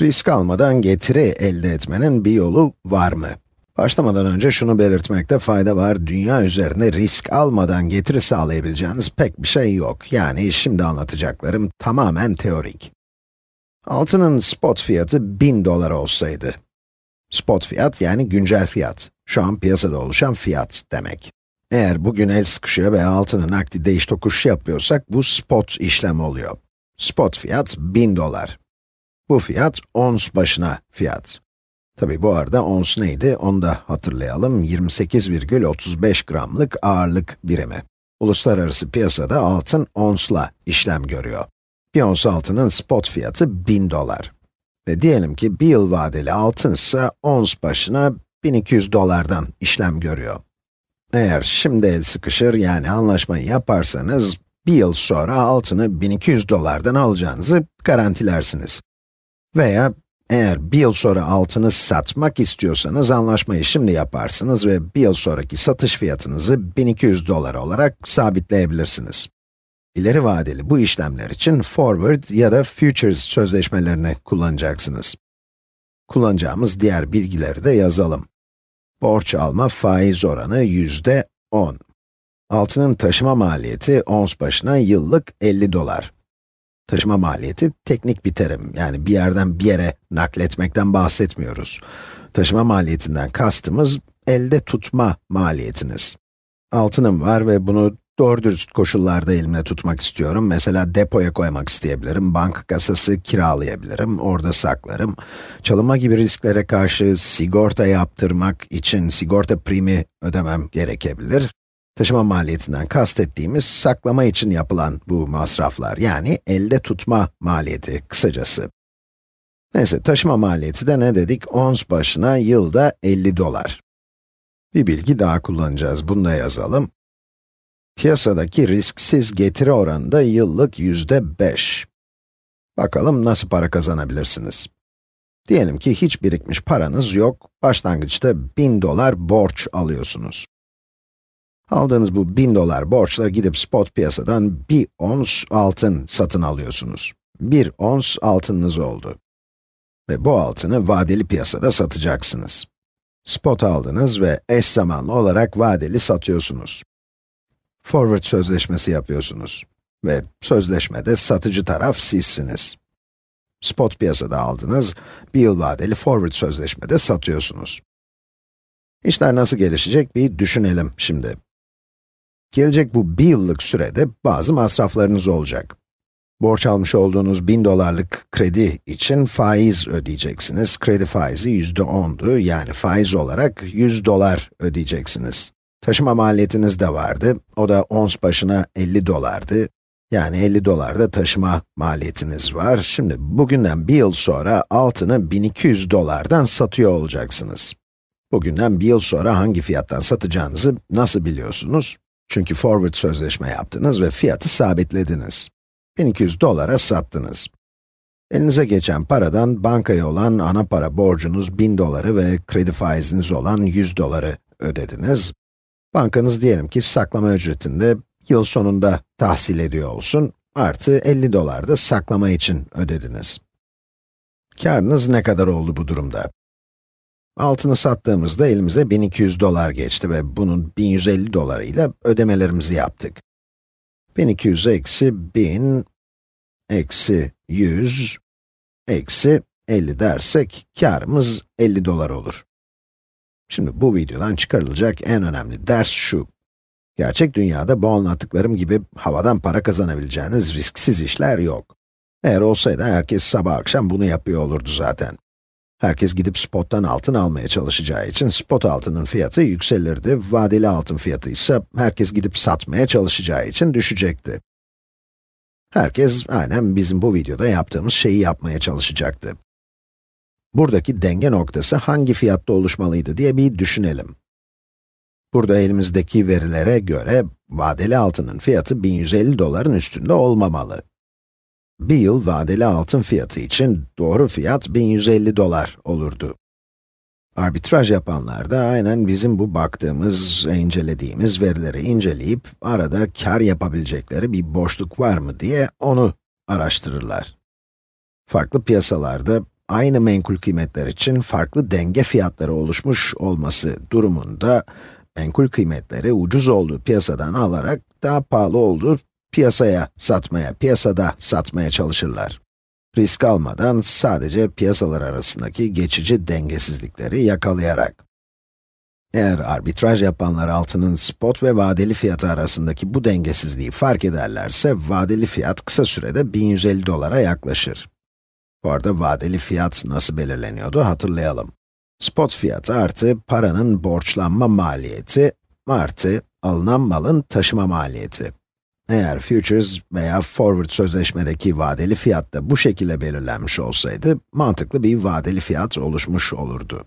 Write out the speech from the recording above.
Risk almadan getiri elde etmenin bir yolu var mı? Başlamadan önce şunu belirtmekte fayda var, dünya üzerinde risk almadan getiri sağlayabileceğiniz pek bir şey yok. Yani şimdi anlatacaklarım tamamen teorik. Altının spot fiyatı 1000 dolar olsaydı, spot fiyat yani güncel fiyat, şu an piyasada oluşan fiyat demek. Eğer bugün el sıkışıyor ve altının nakdi değiş tokuş yapıyorsak, bu spot işlem oluyor. Spot fiyat 1000 dolar. Bu fiyat ons başına fiyat. Tabi bu arada ons neydi onu da hatırlayalım. 28,35 gramlık ağırlık birimi. Uluslararası piyasada altın onsla işlem görüyor. Bir ons altının spot fiyatı 1000 dolar. Ve diyelim ki bir yıl vadeli altın ise ons başına 1200 dolardan işlem görüyor. Eğer şimdi el sıkışır yani anlaşmayı yaparsanız, bir yıl sonra altını 1200 dolardan alacağınızı garantilersiniz. Veya eğer bir yıl sonra altını satmak istiyorsanız anlaşmayı şimdi yaparsınız ve bir yıl sonraki satış fiyatınızı 1200 dolar olarak sabitleyebilirsiniz. İleri vadeli bu işlemler için forward ya da futures sözleşmelerini kullanacaksınız. Kullanacağımız diğer bilgileri de yazalım. Borç alma faiz oranı yüzde 10. Altının taşıma maliyeti ons başına yıllık 50 dolar. Taşıma maliyeti teknik bir terim, yani bir yerden bir yere nakletmekten bahsetmiyoruz. Taşıma maliyetinden kastımız, elde tutma maliyetiniz. Altınım var ve bunu doğru dürüst koşullarda elimde tutmak istiyorum. Mesela depoya koymak isteyebilirim, banka kasası kiralayabilirim, orada saklarım. Çalınma gibi risklere karşı sigorta yaptırmak için sigorta primi ödemem gerekebilir. Taşıma maliyetinden kastettiğimiz saklama için yapılan bu masraflar, yani elde tutma maliyeti kısacası. Neyse, taşıma maliyeti de ne dedik? Ons başına yılda 50 dolar. Bir bilgi daha kullanacağız, bunu da yazalım. Piyasadaki risksiz getiri oranı da yıllık yüzde 5. Bakalım nasıl para kazanabilirsiniz? Diyelim ki hiç birikmiş paranız yok, başlangıçta 1000 dolar borç alıyorsunuz. Aldığınız bu 1000 dolar borçla gidip spot piyasadan bir ons altın satın alıyorsunuz. Bir ons altınınız oldu. Ve bu altını vadeli piyasada satacaksınız. Spot aldınız ve eş zamanlı olarak vadeli satıyorsunuz. Forward sözleşmesi yapıyorsunuz. Ve sözleşmede satıcı taraf sizsiniz. Spot piyasada aldınız, bir yıl vadeli forward sözleşmede satıyorsunuz. İşler nasıl gelişecek bir düşünelim şimdi. Gelecek bu bir yıllık sürede bazı masraflarınız olacak. Borç almış olduğunuz 1000 dolarlık kredi için faiz ödeyeceksiniz. Kredi faizi yüzde ondu, yani faiz olarak 100 dolar ödeyeceksiniz. Taşıma maliyetiniz de vardı, o da ons başına 50 dolardı. Yani 50 dolar da taşıma maliyetiniz var. Şimdi bugünden bir yıl sonra altını 1200 dolardan satıyor olacaksınız. Bugünden bir yıl sonra hangi fiyattan satacağınızı nasıl biliyorsunuz? Çünkü forward sözleşme yaptınız ve fiyatı sabitlediniz. 1200 dolara sattınız. Elinize geçen paradan bankaya olan ana para borcunuz 1000 doları ve kredi faiziniz olan 100 doları ödediniz. Bankanız diyelim ki saklama ücretinde yıl sonunda tahsil ediyor olsun, artı 50 dolar da saklama için ödediniz. Karınız ne kadar oldu bu durumda? Altını sattığımızda elimize 1200 dolar geçti ve bunun 1150 dolarıyla ödemelerimizi yaptık. 1200 eksi 1000 eksi 100 eksi 50 dersek, karımız 50 dolar olur. Şimdi bu videodan çıkarılacak en önemli ders şu. Gerçek dünyada bu anlattıklarım gibi havadan para kazanabileceğiniz risksiz işler yok. Eğer olsaydı herkes sabah akşam bunu yapıyor olurdu zaten. Herkes gidip spottan altın almaya çalışacağı için spot altının fiyatı yükselirdi, vadeli altın fiyatı ise herkes gidip satmaya çalışacağı için düşecekti. Herkes aynen bizim bu videoda yaptığımız şeyi yapmaya çalışacaktı. Buradaki denge noktası hangi fiyatta oluşmalıydı diye bir düşünelim. Burada elimizdeki verilere göre vadeli altının fiyatı 1150 doların üstünde olmamalı. Bir yıl vadeli altın fiyatı için doğru fiyat 1150 dolar olurdu. Arbitraj yapanlar da aynen bizim bu baktığımız, incelediğimiz verileri inceleyip arada kar yapabilecekleri bir boşluk var mı diye onu araştırırlar. Farklı piyasalarda aynı menkul kıymetler için farklı denge fiyatları oluşmuş olması durumunda, menkul kıymetleri ucuz olduğu piyasadan alarak daha pahalı olduğu piyasaya satmaya, piyasada satmaya çalışırlar. Risk almadan sadece piyasalar arasındaki geçici dengesizlikleri yakalayarak. Eğer arbitraj yapanlar altının spot ve vadeli fiyatı arasındaki bu dengesizliği fark ederlerse, vadeli fiyat kısa sürede 1150 dolara yaklaşır. Bu arada vadeli fiyat nasıl belirleniyordu hatırlayalım. Spot fiyatı artı paranın borçlanma maliyeti artı alınan malın taşıma maliyeti. Eğer futures veya forward sözleşmedeki vadeli fiyat da bu şekilde belirlenmiş olsaydı, mantıklı bir vadeli fiyat oluşmuş olurdu.